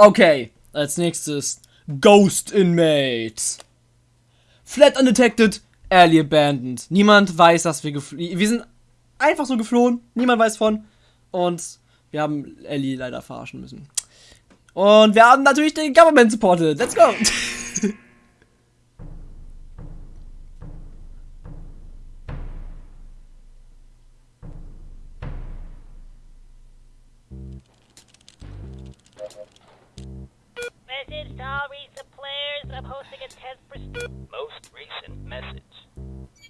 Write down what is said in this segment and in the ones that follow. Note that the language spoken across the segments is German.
Okay, als nächstes Ghost Inmates. Flat undetected, early abandoned. Niemand weiß, dass wir geflohen. Wir sind einfach so geflohen. Niemand weiß von. Und wir haben Ellie leider verarschen müssen. Und wir haben natürlich den Government supported. Let's go! Message to all recent players. I'm hosting a test for. Most recent message.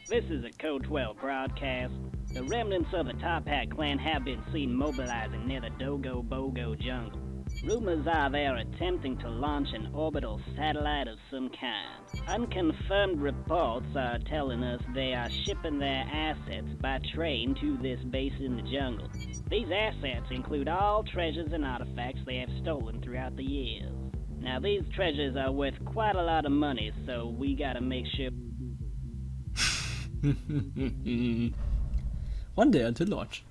This is a Code 12 broadcast. The remnants of the Top Hat clan have been seen mobilizing near the Dogo Bogo jungle. Rumors are they are attempting to launch an orbital satellite of some kind. Unconfirmed reports are telling us they are shipping their assets by train to this base in the jungle. These assets include all treasures and artifacts they have stolen throughout the years. Now, these treasures are worth quite a lot of money, so we gotta make sure. One day until launch.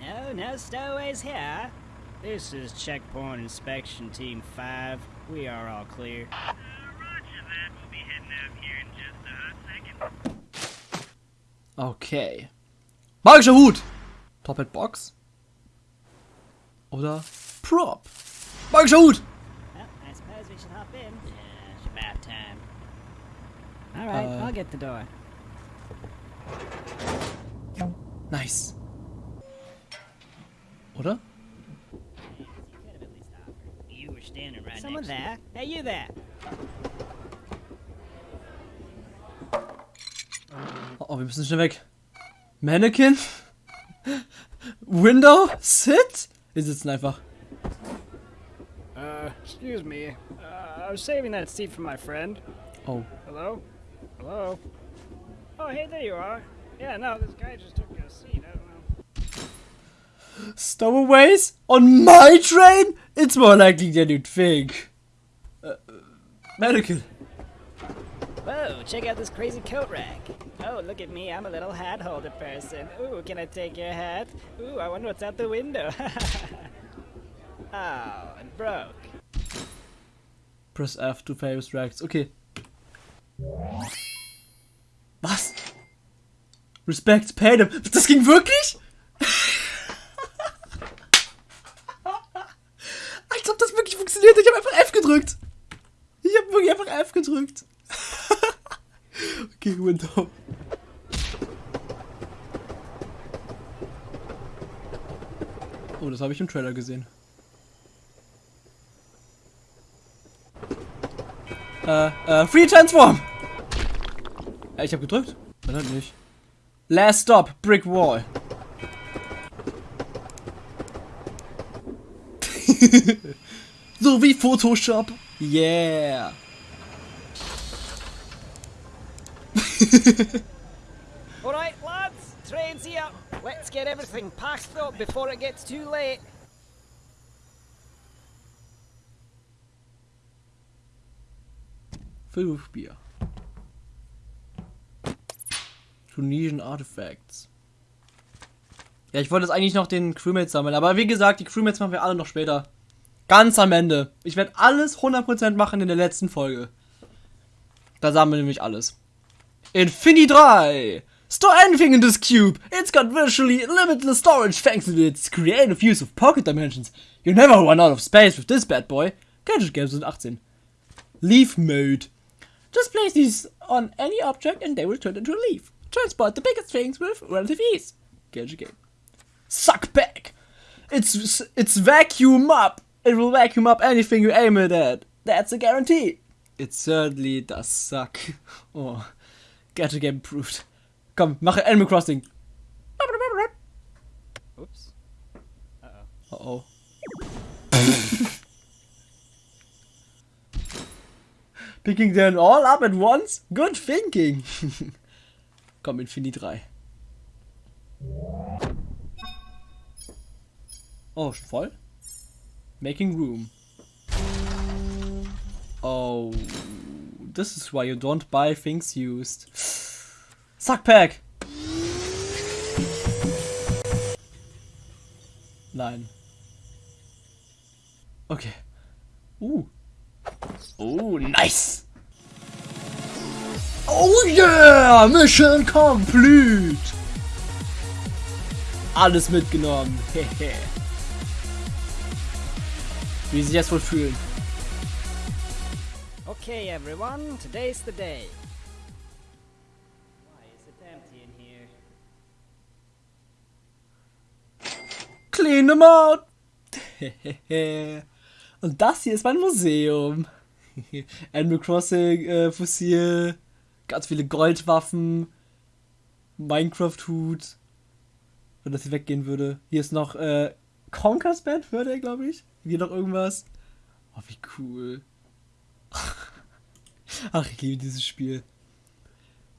No, no stowaways here. This is Checkpoint Inspection Team 5. We are all clear. Uh, roger that. We'll be heading out here in just a second. Okay. Magischer Hut! Top Hat Box. Oder Prop. Magischer Hut! Well, I suppose we should hop in. Yeah, it's about time. Alright, I'll get the door. Nice. Oder? Someone there? Hey, you there? Oh, oh, wir müssen schnell weg. Mannequin? Window? Sit? Wir sitzen einfach. Uh, excuse me. Uh, I was saving that seat for my friend. Oh. Hello? Hello? Oh, hey, there you are. Yeah, no, this guy just took a seat. I don't know. Stowaways? On my train? It's more likely than you'd think. Uh, Mannequin. Whoa, check out this crazy coat rack. Oh, look at me, I'm a little hat holder person. Ooh, can I take your hat? Ooh, I wonder what's out the window. oh, it broke. Press F to favors racks. Okay. Was? Respect, pay them. Das ging wirklich? Als ob das wirklich funktioniert. Ich habe einfach F gedrückt. Ich habe wirklich einfach F gedrückt. Okay, Window. Oh, das habe ich im Trailer gesehen. Äh, äh, Free Transform! Ja, ich hab gedrückt. Dann halt nicht. Last Stop, Brick Wall. so wie Photoshop. Yeah. Alright, lads, train's here. Let's get everything packed up before it gets too late. Fünf Bier. Tunesian Artifacts. Ja, ich wollte jetzt eigentlich noch den Crewmates sammeln, aber wie gesagt, die Crewmates machen wir alle noch später. Ganz am Ende. Ich werde alles 100% machen in der letzten Folge. Da sammeln wir nämlich alles. Infinity 3! Store anything in this cube! It's got virtually limitless storage thanks to its creative use of pocket dimensions. You never run out of space with this bad boy. Gadget Games 18. Leaf Mode. Just place these on any object and they will turn into a leaf. Transport the biggest things with relative ease. Gadget Game. Suck back! It's it's vacuum up! It will vacuum up anything you aim it at. That's a guarantee. It certainly does suck. Oh. Gadget Game approved. Komm, mache Animal Crossing. Oops. Uh oh. Picking them all up at once? Good thinking. Komm, Infinity 3. Oh, schon voll? Making room. Oh, this is why you don't buy things used. Suck pack. Nein. Okay. Uh. Oh, nice. Oh yeah! Mission complete! Alles mitgenommen. Hehe. Wie sie sich jetzt wohl fühlen. Okay, everyone, today's the day. Why is it empty in here? Clean them out! Und das hier ist mein Museum. Animal Crossing äh, Fossil, ganz viele Goldwaffen, Minecraft-Hut. Wenn das hier weggehen würde. Hier ist noch äh, Conker's Band, hört er, glaube ich. Hier noch irgendwas. Oh, wie cool. Ach, ich liebe dieses Spiel.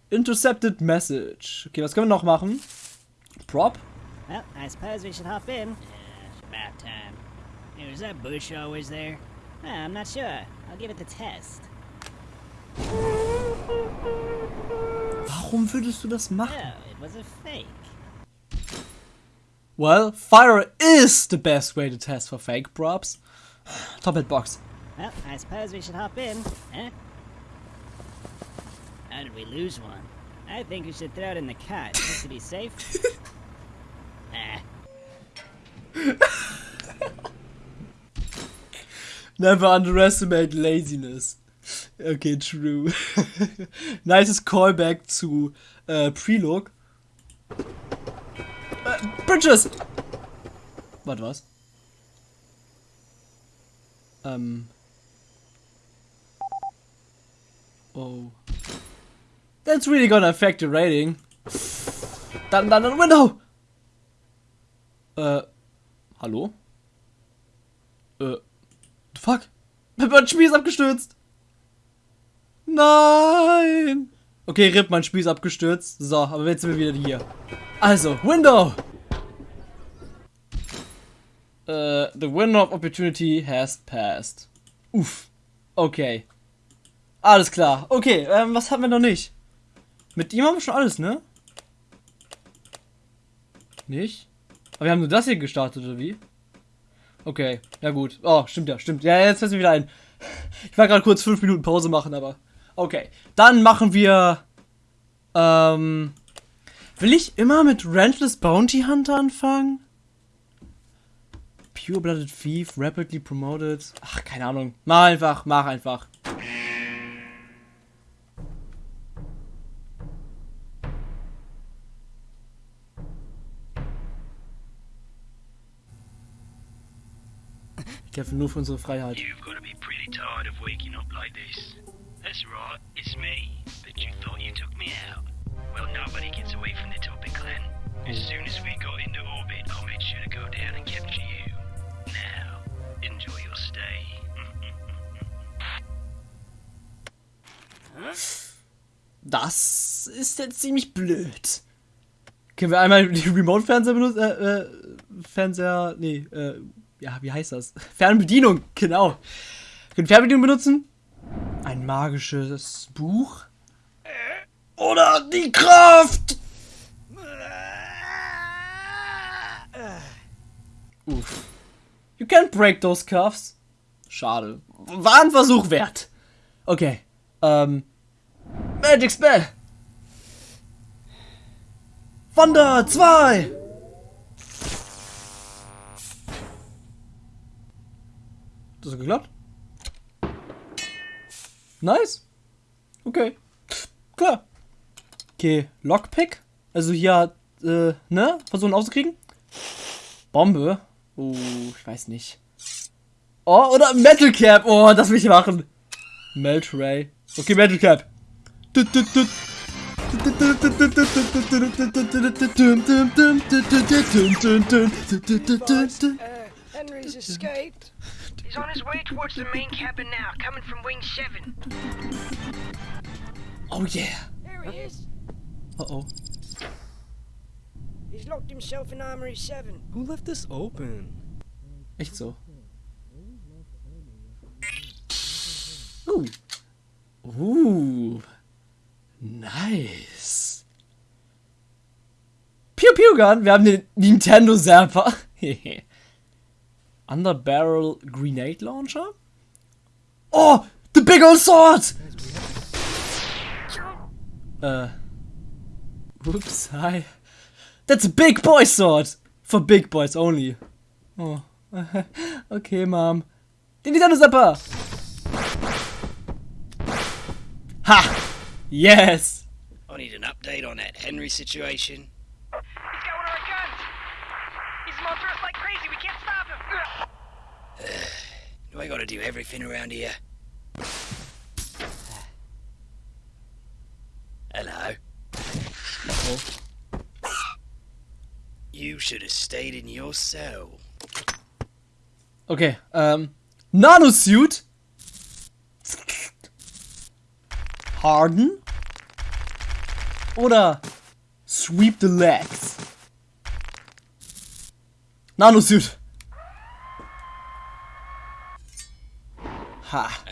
Intercepted Message. Okay, was können wir noch machen? Prop? Well, I suppose we should hop in. Yeah, it's about time. Hey, was that bush always there? Uh, I'm not sure. I'll give it the test. Warum würdest du das machen? Oh, it was a fake. Well, fire is the best way to test for fake props. Top Hat Box. Well, I suppose we should hop in, huh? How did we lose one? I think we should throw it in the cot just to be safe. ah, Never underestimate laziness. Okay, true. Nices Callback zu äh, Prelogue. Uh, äh, Bridges! Warte, was? Ähm. Oh. That's really gonna affect the rating. Dann, dann, dann, Window! Äh. Hallo? Äh. Fuck. Mein Spiel ist abgestürzt. Nein. Okay, RIP, mein Spiel ist abgestürzt. So, aber jetzt sind wir wieder hier. Also, Window. Äh, the window of opportunity has passed. Uff. Okay. Alles klar. Okay, ähm, was haben wir noch nicht? Mit ihm haben wir schon alles, ne? Nicht? Aber wir haben nur das hier gestartet, oder wie? Okay, ja gut. Oh, stimmt ja, stimmt. Ja, jetzt fällt mir wieder ein. Ich war gerade kurz fünf Minuten Pause machen, aber. Okay. Dann machen wir. Ähm. Will ich immer mit Rentless Bounty Hunter anfangen? Pure Blooded Thief, rapidly promoted. Ach, keine Ahnung. Mach einfach, mach einfach. Ich kämpfe nur für unsere Freiheit. You've got to be pretty tired of waking up like this. That's right, it's me. But you thought you took me out. Well, nobody gets away from the Topic clan. As soon as we got into orbit, I made sure to go down and capture you. Now, enjoy your stay. Das ist jetzt ziemlich blöd. Können wir einmal die Remote-Fernseher benutzen? Äh, äh, Fernseher. Nee, äh, ja, wie heißt das? Fernbedienung, genau. Können Fernbedienung benutzen? Ein magisches Buch? Oder die Kraft! Uff. You can't break those cuffs. Schade. War ein Versuch wert. Okay. Ähm. Magic Spell. Wonder 2. Das hat geklappt. Nice. Okay. Klar. Okay, Lockpick. Also hier, äh, ne? Versuchen aufzukriegen. Bombe. Oh, ich weiß nicht. Oh, oder Metal Cap. Oh, das will ich machen. Melt Ray. Okay, Metal Cap. Henry's escaped. He's on his way towards the main cabin now, coming from Wing 7. Oh yeah. There he is. Uh oh. He's locked himself in Armory 7. Who left this open? Echt so. Uh. Uh. Nice. Pew Pew Gun. Wir haben den Nintendo Zapper. Underbarrel Grenade Launcher? Oh, the big old sword! Uh, whoops, hi. That's a big boy sword! For big boys only. Oh, okay, Mom. Den Nintendo Zapper! Ha! Yes! I need an update on that Henry situation. He's got one of our guns! He's after us like crazy, we can't stop him! I gotta do everything around here? Hello. You should have stayed in your cell. Okay, um, ähm. Nanosuit. Harden. Oder Sweep the Legs. Nanosuit. Ha.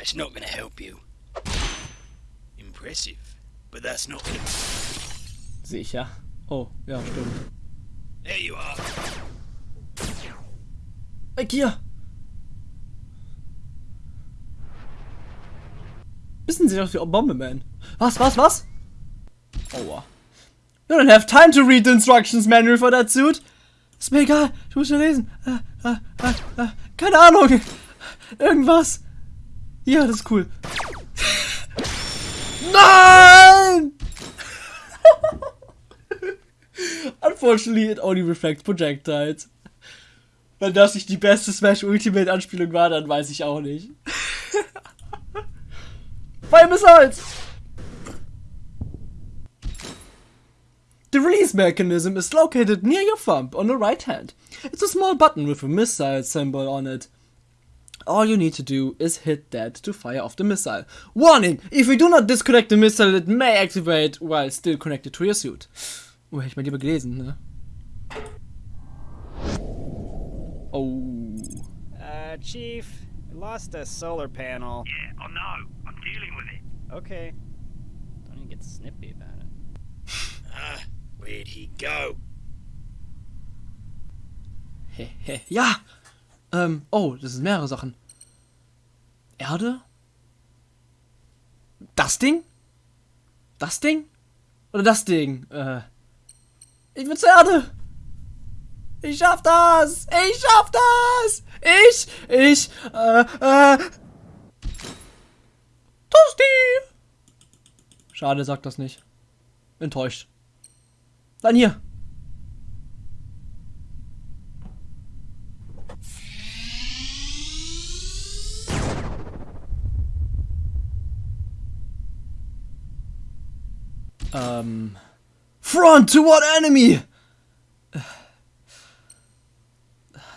That's not gonna help you. Impressive. But that's not gonna. Sicher. Oh, ja, stimmt. There you are. Weg hier! Wissen Sie doch wie Bomberman. Was, was, was? Aua. You don't have time to read the instructions manual for that suit. Ist mir egal, ich muss ja lesen. Äh, äh, äh, äh, keine Ahnung. Irgendwas. Ja, das ist cool. Nein! Unfortunately, it only reflects projectiles. Wenn das nicht die beste Smash Ultimate Anspielung war, dann weiß ich auch nicht. Fire Missiles! The release mechanism is located near your thumb on the right hand. It's a small button with a missile symbol on it. All you need to do is hit that to fire off the missile. Warning! If you do not disconnect the missile, it may activate while still connected to your suit. Oh, hätte ich mal lieber gelesen, ne? Oh. Uh, Chief, lost a solar panel. Yeah, I know. I'm dealing with it. Okay. Don't even get snippy about it. Ah, where'd he go? Hehe. Ja! Ähm, oh, das sind mehrere Sachen. Erde? Das Ding? Das Ding? Oder das Ding? Äh. Ich will zur Erde! Ich schaff das! Ich schaff das! Ich, ich, äh, äh. Tosti! Schade, sagt das nicht. Enttäuscht. Dann hier. Ähm. Front to what enemy?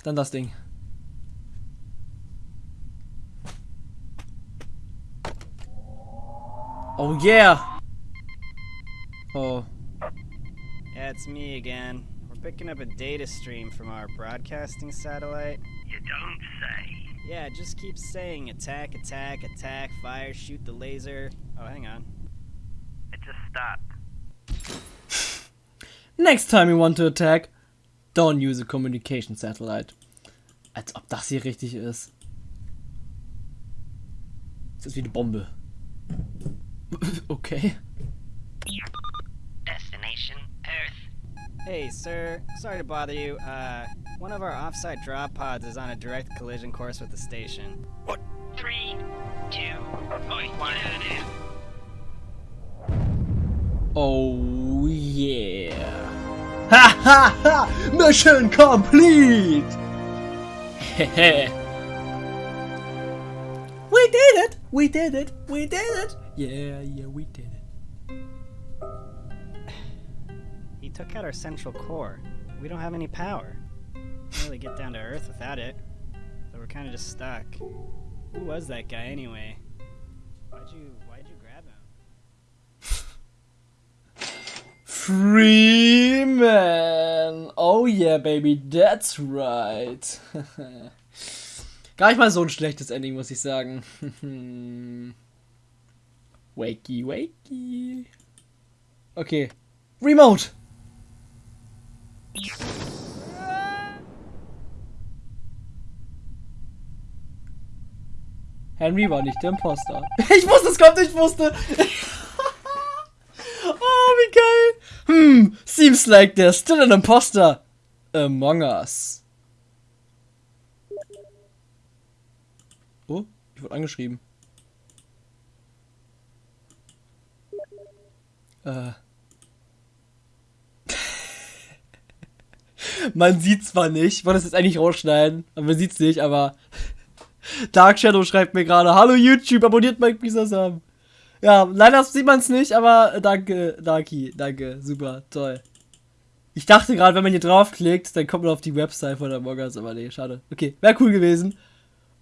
Dann das Ding. Oh yeah! Oh. Yeah, it's me again. We're picking up a data stream from our broadcasting satellite. You don't say. Yeah, just keep saying attack, attack, attack, fire, shoot the laser. Oh, hang on. It just stopped. Next time you want to attack, don't use a communication satellite. Als ob das hier richtig ist. Das ist wie eine Bombe. Okay. Destination Earth. Hey, sir. Sorry to bother you. Uh, one of our offsite drop pods is on a direct collision course with the station. What? Three, two, Oi, one. Oh yeah. Ha ha ha! Mission complete! Hehe. we did it! We did it! We did it! Yeah, yeah, we did it. He took out our central core. We don't have any power. Can't really get down to Earth without it. So we're kind of just stuck. Who was that guy anyway? Why'd you Freeman! Oh yeah, baby, that's right. Gar nicht mal so ein schlechtes Ending, muss ich sagen. wakey, wakey. Okay. Remote! Henry war nicht der Imposter. Ich wusste, es kommt, ich wusste. oh, wie geil. Hm, seems like there's still an imposter among us. Oh, ich wurde angeschrieben. Äh. Man sieht zwar nicht, ich wollte das jetzt eigentlich rausschneiden, aber man sieht's nicht, aber Dark Shadow schreibt mir gerade, hallo YouTube, abonniert Mike Bisasam. Ja, leider sieht man es nicht, aber danke, Darky, danke, super, toll. Ich dachte gerade, wenn man hier draufklickt, dann kommt man auf die Website von der Morgans, aber nee, schade. Okay, wäre cool gewesen.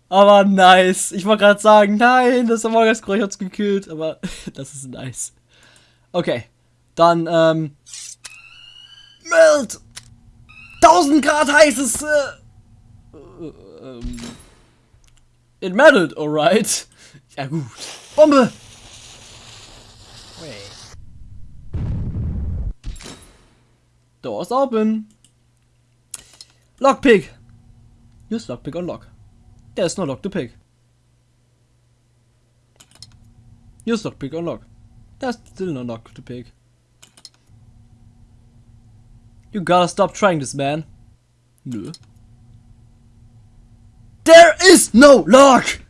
Aber nice. Ich wollte gerade sagen, nein, das Among Us Kreuz hat's gekillt, aber das ist nice. Okay, dann, ähm, Meld! 1000 Grad heißes, äh, äh, ähm, it melted, alright. Ja gut. Bombe! Wait. Doors open. Lockpick. Use lockpick on lock. There's no lock to pick. Use lockpick on lock. There's still no lock to pick. You gotta stop trying this, man. Nö. There is no lock!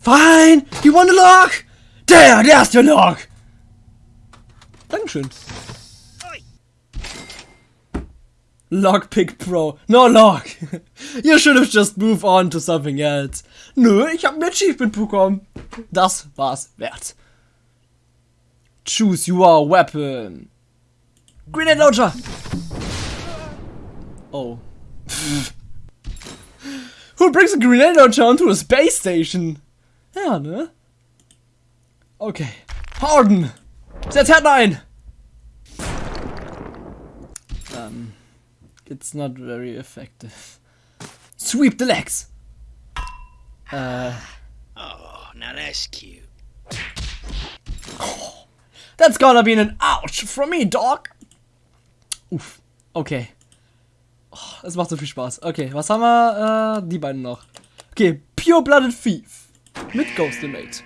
Fine! You want a lock? There, there's the lock! Dankeschön. Lockpick Pro. No lock. you should have just moved on to something else. Nö, ich hab ein Achievement bekommen. Das war's wert. Choose your weapon. Grenade Launcher! Oh. Who brings a grenade launcher onto a space station? Ja, ne? Okay. Harden! Härten ein! Um, it's not very effective. Sweep the legs! Uh, Oh, now that's cute. that's gonna be an ouch from me, dog! Oof. okay. Oh, das macht so viel Spaß. Okay, was haben wir? Äh, die beiden noch. Okay, Pure Blooded Thief. Mit Ghostimate.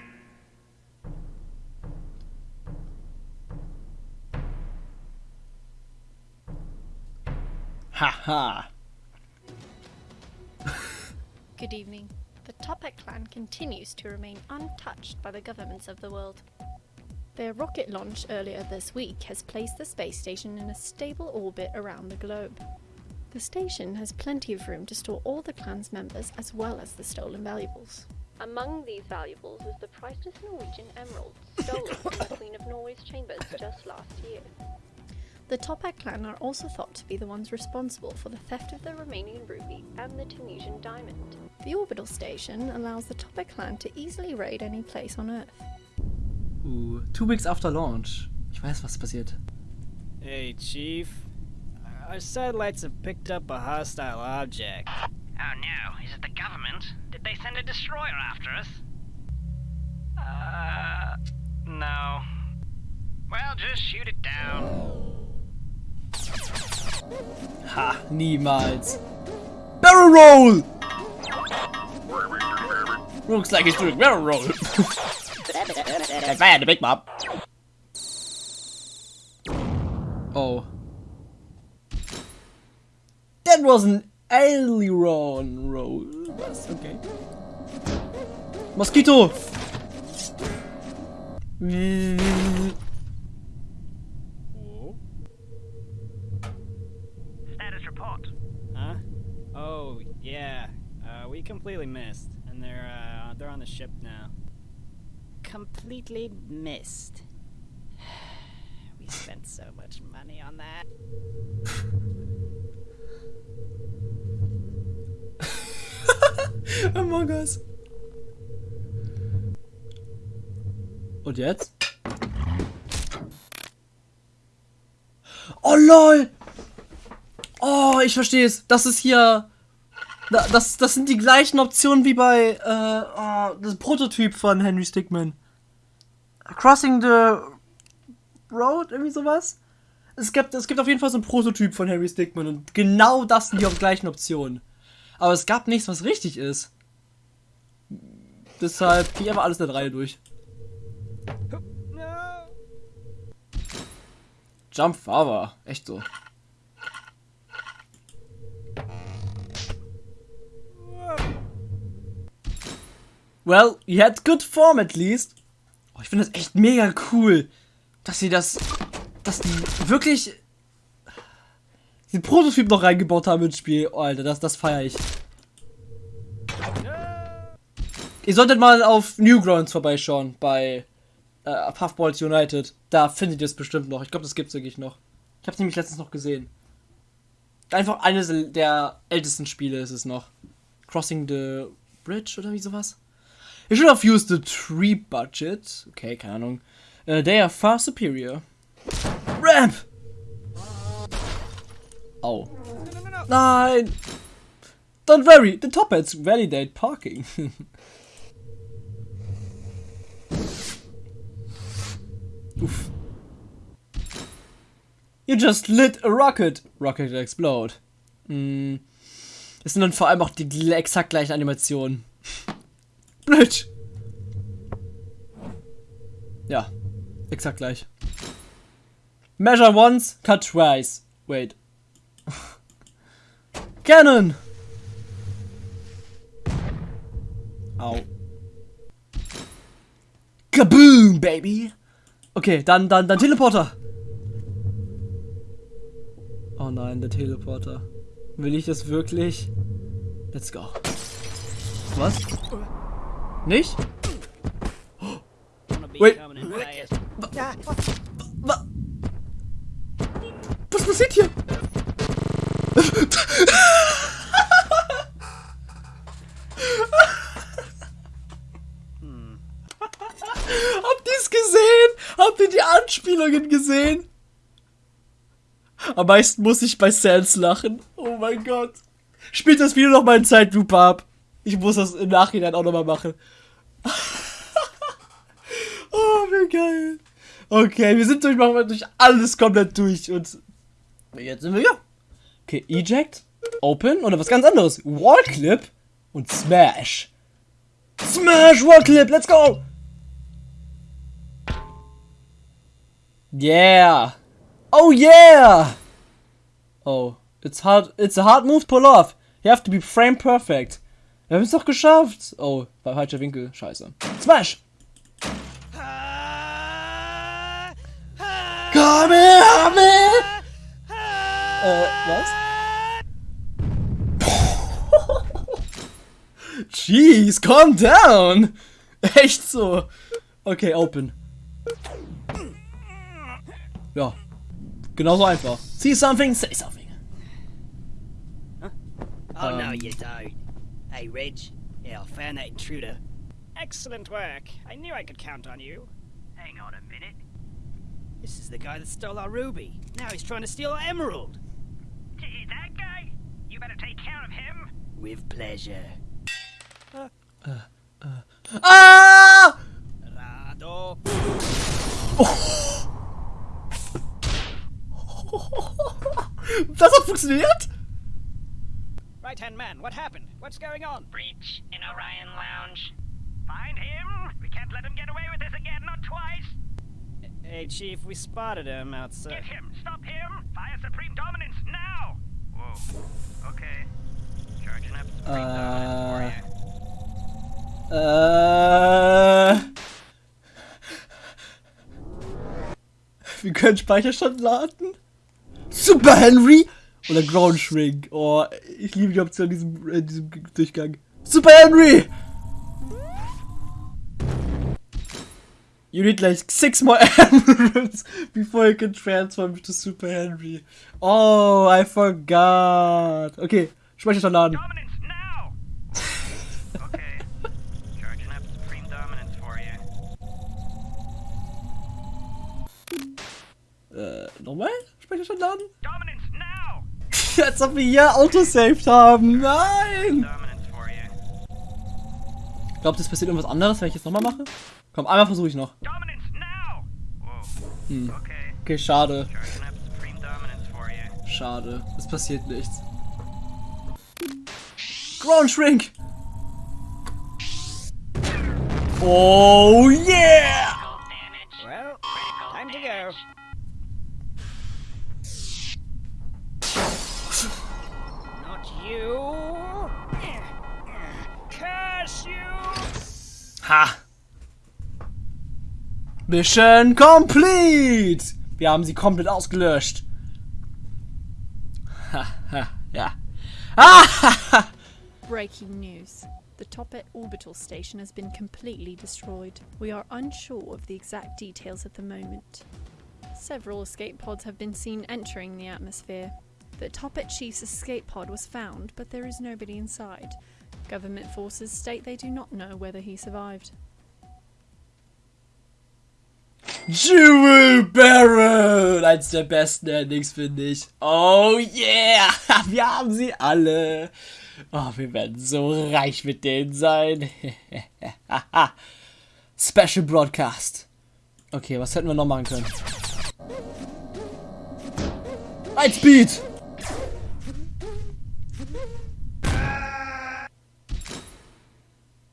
Haha. Good evening. The Topek clan continues to remain untouched by the governments of the world. Their rocket launch earlier this week has placed the space station in a stable orbit around the globe. The station has plenty of room to store all the clan's members as well as the stolen valuables. Among these valuables is the priceless Norwegian emerald stolen from the Queen of Norway's chambers just last year. The Topek clan are also thought to be the ones responsible for the theft of the Romanian ruby and the Tunisian diamond. The orbital station allows the Topek clan to easily raid any place on Earth. Uh, two weeks after launch. Ich weiß, was passiert. Hey, Chief. Our satellites have picked up a hostile object. Oh no, is it the government? Did they send a destroyer after us? Uh, no. Well, just shoot it down. Ha, niemals. Barrel roll! Looks like he's doing barrel roll. That's bad, the big mob. Oh. That was an aileron roll. Was okay. Mosquito! Status report. Huh? Oh, yeah. Uh, we completely missed, and they're uh, they're on the ship now. Completely missed. we spent so much money on that. Among Us. Und jetzt? Oh lol! Oh, ich verstehe es. Das ist hier. da- Das, das sind die gleichen Optionen wie bei äh, oh, das Prototyp von Henry Stickmin. Crossing the Road, irgendwie sowas. es gibt, es gibt auf jeden Fall so einen Prototyp von Harry Stickman und genau das sind die gleichen Optionen. Aber es gab nichts, was richtig ist. Deshalb gehe ich einfach alles in der Reihe durch. Jump Father, echt so. Well, you had good form at least. Oh, ich finde das echt mega cool, dass sie das, dass die wirklich den Prototyp noch reingebaut haben ins Spiel. Oh, Alter, das, das feiere ich. Ihr solltet mal auf Newgrounds vorbeischauen bei äh, Puffballs United. Da findet ihr es bestimmt noch. Ich glaube, das gibt's wirklich noch. Ich habe es nämlich letztens noch gesehen. Einfach eines der ältesten Spiele ist es noch. Crossing the Bridge oder wie sowas. You should have used the tree budget. Okay, keine Ahnung. Uh, they are far superior. Ramp! Au. Nein! Don't worry, the top hats validate parking. Uff. You just lit a rocket. Rocket explode. Mm. Es sind dann vor allem auch die exakt gleichen Animationen. Blöd. Ja, exakt gleich. Measure once, cut twice. Wait. Cannon! Au. Kaboom, baby! Okay, dann, dann, dann Teleporter. Oh nein, der Teleporter. Will ich das wirklich? Let's go. Was? Nicht? Be Wait. Was passiert hier? Habt ihr es gesehen? Habt ihr die Anspielungen gesehen? Am meisten muss ich bei Sans lachen. Oh mein Gott. Spielt das Video noch mal in Zeitlupe ab. Ich muss das im Nachhinein auch noch mal machen. oh, wie geil. Okay, wir sind durch, machen wir durch alles komplett durch und jetzt sind wir hier. Okay, Eject, Open oder was ganz anderes. Wallclip und Smash. Smash Wallclip, let's go! Yeah! Oh yeah! Oh, it's hard, it's a hard move to pull off. You have to be frame perfect. Wir haben es doch geschafft. Oh, war falscher Winkel. Scheiße. Smash! Komm her! Äh, was? Jeez, calm down! Echt so. Okay, open. Ja. Genauso einfach. See something, say something. Oh, no, Um, you don't. Hey, Reg. Yeah, I found that intruder. Excellent work. I knew I could count on you. Hang on a minute. This is the guy that stole our ruby. Now he's trying to steal our emerald. That guy? You better take care of him. With pleasure. Ah! Rado. Das hat funktioniert? Right hand man, what happened? What's going on? Breach in Orion Lounge. Find him. We can't let him get away with this again, not twice. Hey, Chief, we spotted him outside. Get him. Stop him. Fire Supreme Dominance now. Whoa. Okay. Charging up Supreme Uh, Dominance for you. Äh. Wir können Speicherstand laden. Super Henry oder Ground Shrink. Oh, ich liebe die Option in diesem, in diesem Durchgang. Super Henry! You need like six more emeralds before you can transform to Super Henry. Oh, I forgot. Okay, Speicherstand laden. Nochmal? Speicherstand laden? Dominance now. Als ob wir hier Autosaved haben. Nein! You. Glaubt, es passiert irgendwas anderes, wenn ich jetzt nochmal mache? Komm, einmal versuche ich noch. Hm. Okay. Schade. Schade. Es passiert nichts. Ground Shrink! Oh yeah! Ha! Mission complete! Wir haben sie komplett ausgelöscht. Ha, ha, ja. Ah, ha, ha. Breaking news. The Topet orbital station has been completely destroyed. We are unsure of the exact details at the moment. Several escape pods have been seen entering the atmosphere. The Topet chief's escape pod was found, but there is nobody inside. Government forces state they do not know whether he survived. Jewel Baron! Eins der besten Endings, finde ich. Oh yeah! Wir haben sie alle. Oh, wir werden so reich mit denen sein. Special Broadcast. Okay, was hätten wir noch machen können? Lightspeed!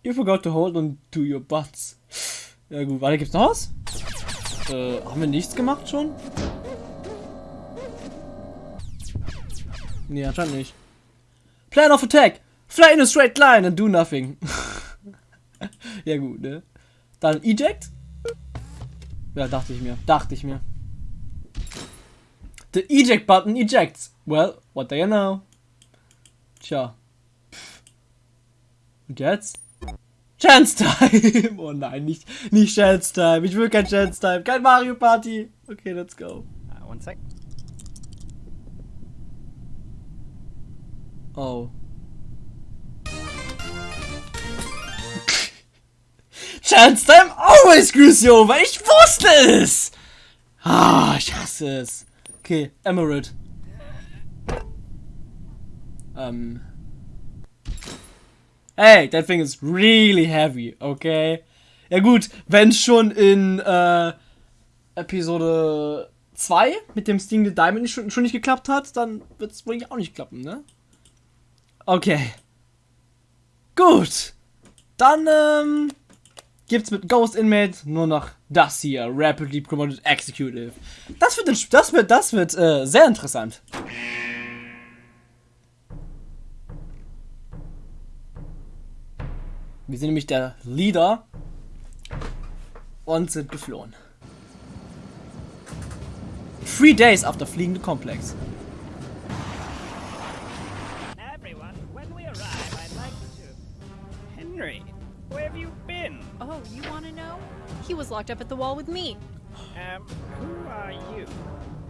You forgot to hold on to your butts. Ja gut, warte, gibt's noch was? Äh, haben wir nichts gemacht schon? Nee, anscheinend nicht. Plan of attack! Fly in a straight line and do nothing. ja gut, ne? Dann eject? Ja, dachte ich mir. Dachte ich mir. The eject button ejects. Well, what do you know? Tja. Und jetzt? Chance Time! Oh nein, nicht, nicht Chance Time. Ich will kein Chance Time. Kein Mario Party. Okay, let's go. Uh, one sec. Oh. Chance Time always screws you over. Ich wusste es! Ah, ich hasse es. Okay, Emerald. Ähm. Hey, that thing is really heavy, okay? Ja gut, wenn schon in äh, Episode 2 mit dem Sting the Diamond schon, schon nicht geklappt hat, dann wird es wohl auch nicht klappen, ne? Okay. Gut. Dann ähm, gibt's mit Ghost Inmate nur noch das hier, Rapidly Promoted Executive. Das wird, das wird, das wird äh, sehr interessant. Wir sind nämlich der Leader und sind geflohen. Three days after fleeing the complex. Everyone, when we arrive, I'd like to. Henry, where have you been? Oh, you want to know? He was locked up at the wall with me. Um, who are you?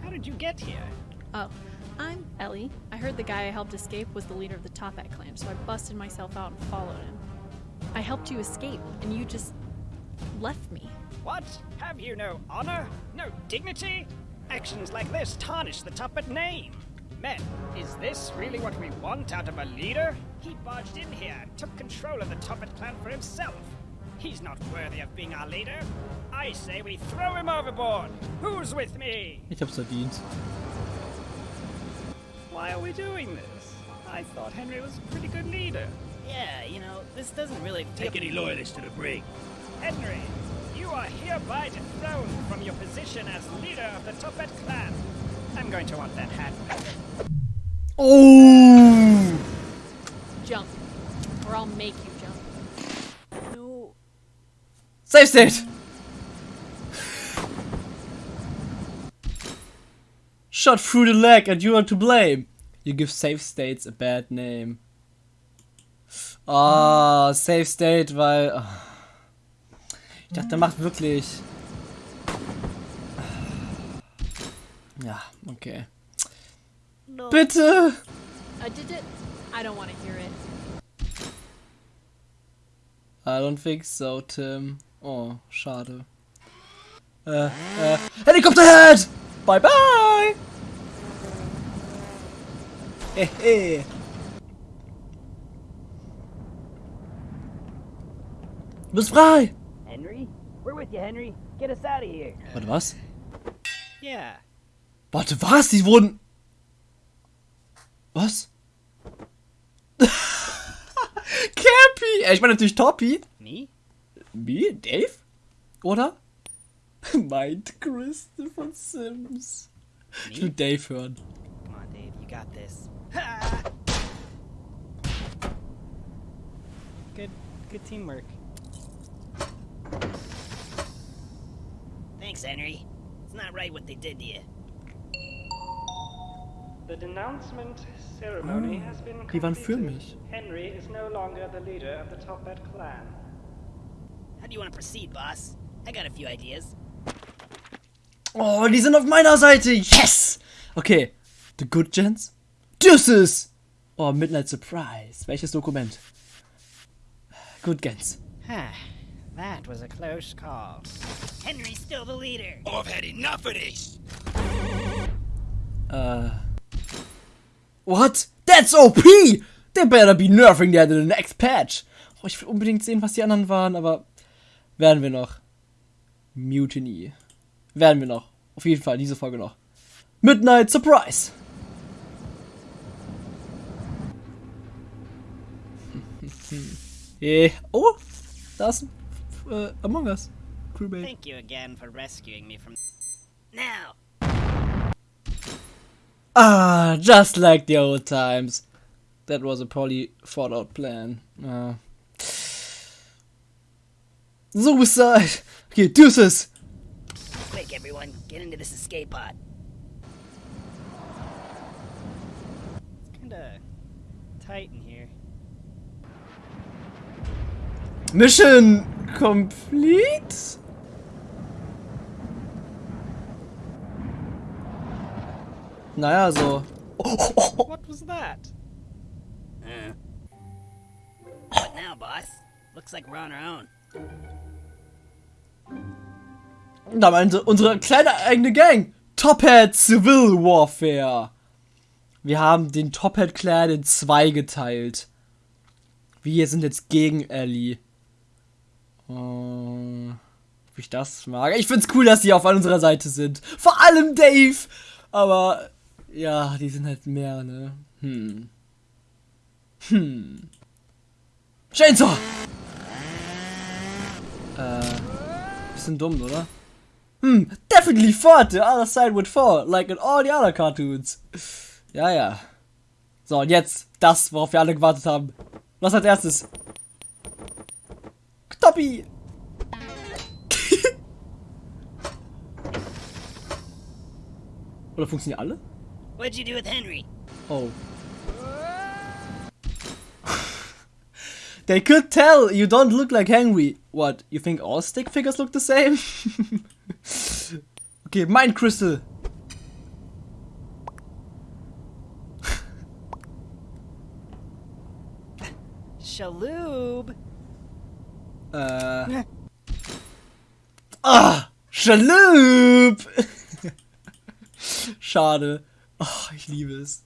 How did you get here? Oh, I'm Ellie. I heard the guy I helped escape was the leader of the Toppat clan, so I busted myself out and followed him. I helped you escape, and you just left me. What? Have you no honor? No dignity? Actions like this tarnish the Tuppet name. Men, is this really what we want out of a leader? He barged in here and took control of the Tuppet clan for himself. He's not worthy of being our leader. I say we throw him overboard. Who's with me? Ich hab's verdient. Why are we doing this? I thought Henry was a pretty good leader. Yeah, you know, this doesn't really Take any loyalists to the brig. Henry, you are hereby dethroned from your position as leader of the Tuppet clan. I'm going to want that hat back. Oh! Jump, or I'll make you jump. No. Save state! Shot through the leg and you are to blame. You give safe states a bad name. Ah, safe state, weil. ah. Ich dachte, der macht wirklich. Ja, okay. No. Bitte! I did it. I don't want to hear it. I don't think so, Tim. Oh, schade. Äh, äh, Helikopterhead! Bye bye! Hehe. Du bist frei! Henry? We're with you, Henry. Get us out of here. Warte, was? Yeah. Warte, was? Die wurden. Was? Cappy! Äh, Ich meine natürlich Toppy. Me? Wie? Dave? Oder? Meint von Sims. Ich will Dave hören. Come on, Dave, you got this. Good, good teamwork. Thanks, Henry. It's not right what they did to you. The denouncement ceremony ah, has been die waren für completed. mich. Henry is no longer the leader of the Top Hat clan. How do you want to proceed, boss? I got a few ideas. Oh, die sind auf meiner Seite. Yes! Okay. The Good Gents? Deuces! Oh, Midnight Surprise. Welches Dokument? Good Gens. That was a close call. Henry's still the leader. Oh, I've had enough of this. Uh. What? That's OP! They better be nerfing that in the next patch. Oh, ich will unbedingt sehen, was die anderen waren, aber werden wir noch. Mutiny. Werden wir noch. Auf jeden Fall, diese Folge noch. Midnight Surprise! eh. Oh! Da ist äh, Among Us. Crewmate. Thank you again for rescuing me from. Now, Ah, just like the old times. That was a poorly thought out plan. Uh. Suicide! Okay, deuces! quick, everyone, get into this escape pod. It's kinda tight in here. Mission complete? Naja, so. What was that? What now, boss? Looks like we're on our own. Da meinte unsere kleine eigene Gang. Top Hat Civil Warfare. Wir haben den Top Hat Clan in zwei geteilt. Wir sind jetzt gegen Ellie. Äh, ob ich das mag? Ich find's cool, dass die auf unserer Seite sind. Vor allem Dave. Aber ja, die sind halt mehr, ne? Hm. Hm. Chainsaw! Äh, bisschen dumm, oder? Hmm, definitely fought the other side would fall, like in all the other cartoons. Ja, ja. So, und jetzt das, worauf wir alle gewartet haben. Was als erstes? Toppi! Oder funktionieren alle? What'd you do with Henry? Oh. They could tell you don't look like Henry. What, you think all stick figures look the same? okay, Mind Crystal. Shaloob! Äh. Ah! Shaloob! Schade. Ach, ich liebe es.